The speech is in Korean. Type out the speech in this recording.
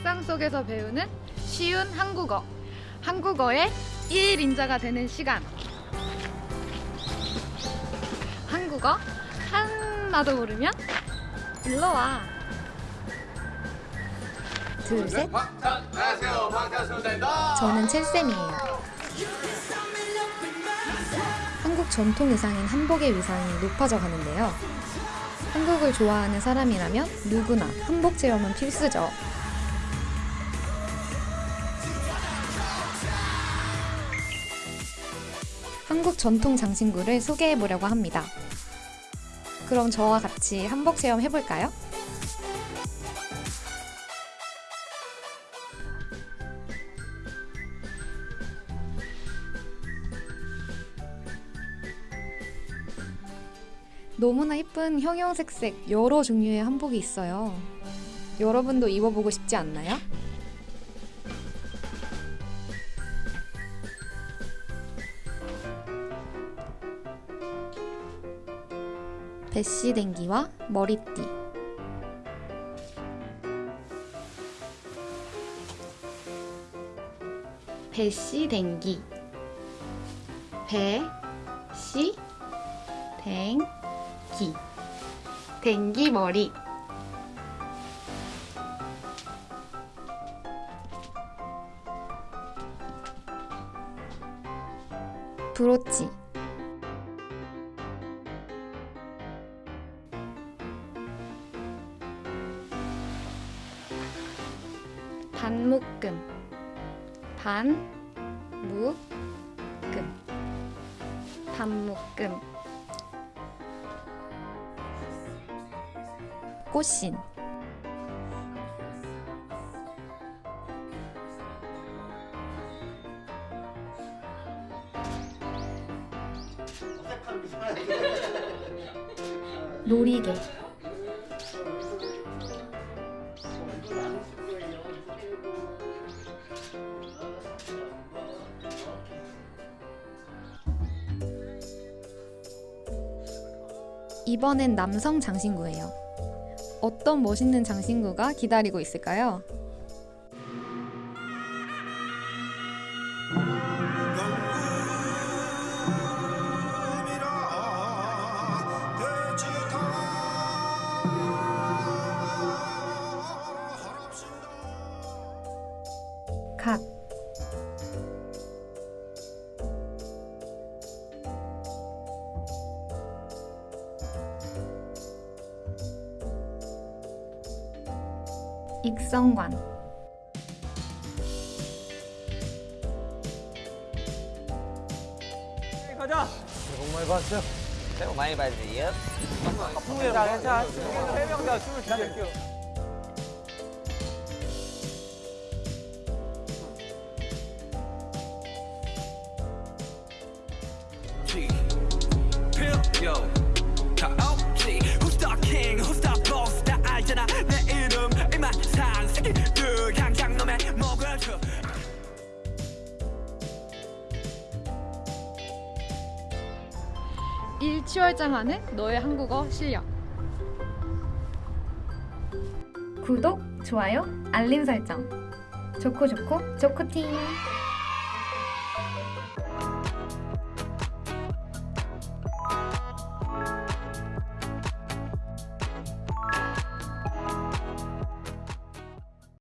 일상 속에서 배우는 쉬운 한국어. 한국어의 1인자가 되는 시간. 한국어 하나도 모르면 일로 와. 둘, 셋. 안녕하세요 방탄소년단입니다 저는 첼쌤이에요. 한국 전통 의상인 한복의 위상이 높아져 가는데요. 한국을 좋아하는 사람이라면 누구나 한복 체험은 필수죠. 한국 전통 장신구를 소개해 보려고 합니다. 그럼 저와 같이 한복 체험 해볼까요? 너무나 예쁜 형형색색 여러 종류의 한복이 있어요. 여러분도 입어보고 싶지 않나요? 배시댕기와 머리띠. 배시댕기. 배시 댕기. 댕기 머리. 브로치 반묶음. 반묶음. 반묶음. 꽃신. 놀이개 이번엔 남성 장신구예요. 어떤 멋있는 장신구가 기다리고 있을까요? 갓 익성관 가자. 너무 많이 봤어요 새해 복 많이 받으세요. 자, 괜찮아. 해명자 춤을. Pill, yo. 일취월장하는 너의 한국어 실력. 구독, 좋아요, 알림 설정. 좋고 좋고 좋코팅.